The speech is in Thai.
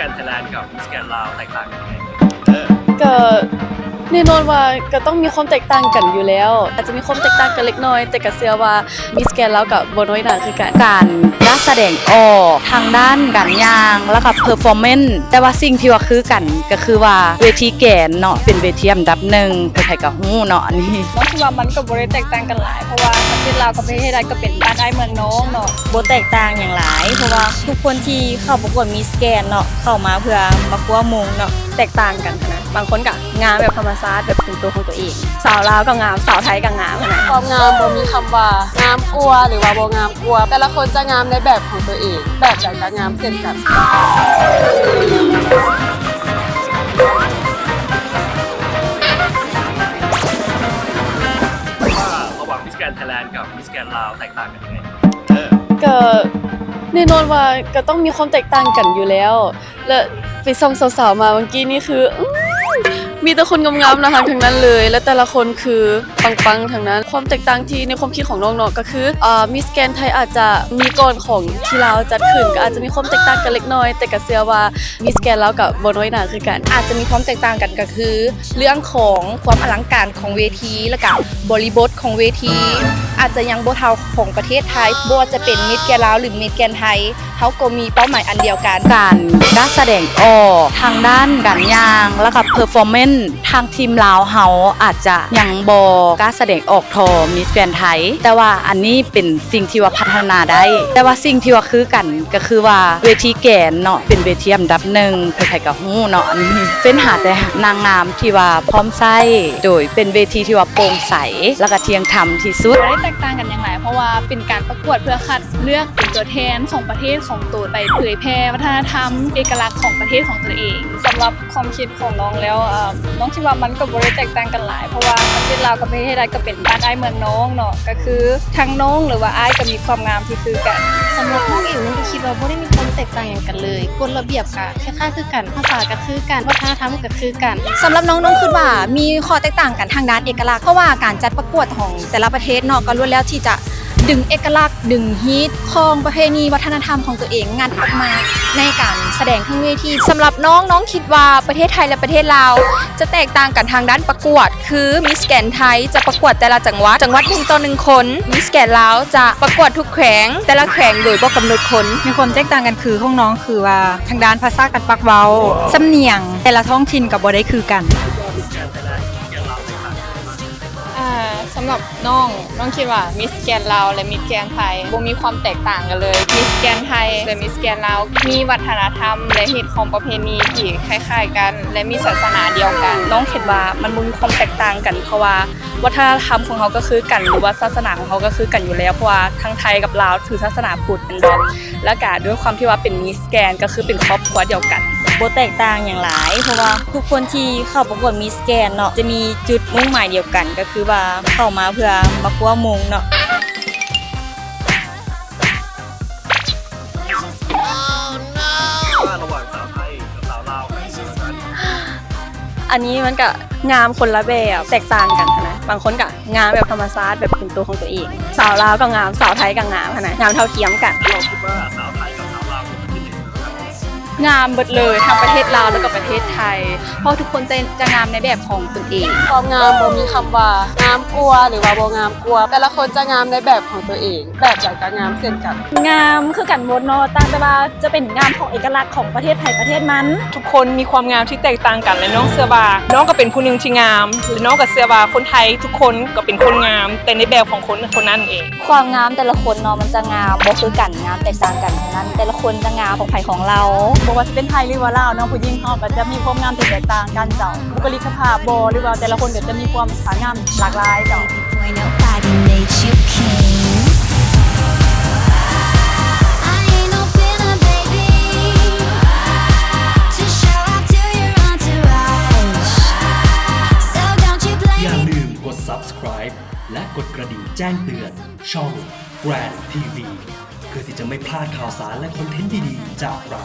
แกนไทยแลนด์กับมิสแกนลาวแตกต่างกันยังไงก็ แน่นอนว่าก็ต้องมีความแตกต่างกันอยู่แล้ว อาจจะมีความแตกต่างกันเล็กน้อย แต่ก็เชื่อว่ามิสแกนแล้วกับโบน้อยหนาคือกันการการแสดงออกทางด้านการย่างแล้วก็เพอร์ฟอร์แมนซ์แต่ว่าสิ่งที่ว่าคือกันก็คือว่าเวทีแกนเนาะเป็นเวทีอันดับหนึ่งใครๆก็ฮู้เนาะอันนี้น้องคิดว่ามันก็บ่ได้แตกต่างกันหลายเพราะว่าประเทศลาวกับประเทศไทยก็เป็นบ้านไอ้เมืองน้องเนาะโบแตกต่างอย่างหลาย เพราะว่าทุกคนที่เข้าประกวดมีสแกนเนาะเข้ามาเพื่อมาคว้ามงเนาะแตกต่างกันนะ บางคนก็งามแบบธรรมชาติแบบเป็นตัวของตัวเอง สาวลาวก็งามสาวไทยก็งามนะความงามบ่มีคำว่างามกว่าหรือว่าบ่งามกว่า แต่ละคนจะงามในแบบของตัวเอง แบบใดก็งามเช่นกันว่าระหว่าง Miss Grand Thailand กับ Miss Grand ลาวแตกต่างกันยังไงก็แน่นอนว่าก็ต้องมีความแตกต่างกันอยู่แล้ว และไปส่องสาวๆมาเมื่อกี้นี่คืออื้อ มีแต่คนงามๆนะคะทั้งนั้นเลย และแต่ละคนคือปังๆทั้งนั้น ความแตกต่างที่ในความคิดของน้องๆก็คืออ่ามิสแกนไทยอาจจะมีก่อนของที่เราจัดขึ้นก็อาจจะมีความแตกต่างกันเล็กน้อย แต่ก็เชื่อว่ามิสแกนแล้วกับโบน้อยหนาคือกัน อาจจะมีความแตกต่างกันก็คือ เรื่องของความอลังการของเวทีและกับบริบทของเวที อาจจะยังบ่เท่าของประเทศไทยบ่จะเป็น Miss Grand ลาวหรือ Miss Grand ไทยเขาก็มีเป้าหมายอันเดียวกัน การการแสดงออกทางด้านการยางแล้วก็ performance ทางทีมลาวเฮาอาจจะยังบ่การแสดงออกท่อ Miss Grand ไทย แต่ว่าอันนี้เป็นสิ่งที่ว่าพัฒนาได้ แต่ว่าสิ่งที่ว่าคือกันก็คือว่าเวที Grand เนาะเป็นเวทีอันดับหนึ่งใครๆก็ฮู้เนาะอันนี้เป็นหาแต่นางงามที่ว่าพร้อมไส้โดยเป็นเวทีที่ว่าโปร่งใสแล้วก็เที่ยงธรรมที่สุดแตกต่างกันอย่างไร เพราะว่าเป็นการประกวดเพื่อคัดเลือกเป็นตัวแทนของประเทศของตัวไปเผยแพร่วัฒนธรรม เอกลักษณ์ของประเทศของตัวเอง สำหรับความคิดของน้องแล้วเอ่อน้องคิดว่ามันก็บ่ได้แตกต่างกันหลาย เพราะว่าประเทศลาวกับประเทศไทยก็เป็นบ้านไอ้เมืองน้องเนาะก็คือทั้งน้องหรือว่าไอ้ายก็มีความงามที่คือกันสำหรับน้องเองน้องก็คิดว่าบ่ได้มีความแตกต่างอย่างกันเลยกฎระเบียบก็คล้ายๆคือกันภาษาก็คือกันวัฒนธรรมก็คือกันสำหรับน้องน้องคิดว่ามีข้อแตกต่างกันทางด้านเอกลักษณ์เพราะว่าการจัดประกวดของแต่ละประเทศเนาะก็ล้วนแล้วที่จะ ดึงเอกลักษณ์ ดึงฮีตของประเพณีวัฒนธรรมของตัวเองงัดออกมาในการแสดงทั้งเวทีสำหรับน้องน้องคิดว่าประเทศไทยและประเทศลาวจะแตกต่างกันทางด้านประกวด คือมิสแกนไทยจะประกวดแต่ละจังหวัดจังหวัดหนึ่งต่อหนึ่งคนมิสแกนลาวจะประกวดทุกแขวงแต่ละแขวงโดยบ่กำหนดคนมีความแตกต่างกันคือของน้องคือว่าทางด้านภาษาการปากเว้าสำเนียง แต่ละท้องถิ่นกับบ่ได้คือกัน สำหรับน้องน้องคิดว่า Miss Grand ลาวและ Miss Grand ไทยบ่มีความแตกต่างกันเลย Miss Grand ไทยและ Miss Grand ลาวมีวัฒนธรรม และฮีตคองประเพณีที่คล้าย ๆ กัน และมีศาสนาเดียวกัน น้องคิดว่ามันบ่มีความแตกต่างกันเพราะว่าวัฒนธรรมของเขาก็คือกันหรือว่าศาสนาของเขาก็คือกันอยู่แล้วเพราะว่าทั้งไทยกับลาวถือศาสนาพุทธเป็นหลักและก็ด้วยความที่ว่าเป็นมิสแกนก็คือเป็นครอบครัวเดียวกัน บแตกต่างอย่างหลาย เพราะว่าทุกคนที่เข้าประกวดมีสแกนเนาะจะมีจุดมุ่งหมายเดียวกัน ก็คือว่าเข้ามาเพื่อมาคว้ามงเนาะระหว่างสาวไทยกับสาวลาวอันนี้มันก็งามคนละแบบแตกต่างกันนะบางคนก็งามแบบธรรมชาติแบบเป็นตัวของตัวเอง สาวลาวก็งามสาวไทยก็งามนะงามเท่าเทียมกันเราคิดว่าสาว งามเบิดเลยทั้งประเทศลาวแล้วก็ประเทศไทย เพราะทุกคนจะจะงามในแบบของตนเองความงามบ่มีคำว่างามกลัวหรือว่าบ่งามกลัว แต่ละคนจะงามในแบบของตัวเอง แบบใดก็งามเช่นกัน งามคือกันหมดเนาะต่างแต่ว่าจะเป็นงามของเอกลักษณ์ของประเทศไทยประเทศมัน ทุกคนมีความงามที่แตกต่างกันและน้องเสือบาน้องก็เป็นผู้หนึ่งที่งามและน้องกับเสือบาคนไทยทุกคนก็เป็นคนงาม แต่ในแบบของคนคนนั้นเอง ความงามแต่ละคนเนาะมันจะงามบ่คือกันงามแตกต่างกันทั้งนั้น แต่ละคนจะงามของไผของเราบ่ว่าจะเป็นไทยหรือว่าลาวเนาะผู้หญิงเฮาก็จะมีความงามที่แตกต่างกันเจ้าบุคลิกภาพบ่หรือว่าแต่ละคนก็จะมีความสวยงามหลากหลายเจ้าอย่าลืมกด subscribe และกดกระดิ่งแจ้งเตือนช่อง Grand TV เพื่อที่จะไม่พลาดข่าวสารและคอนเทนต์ดีๆ จากเรา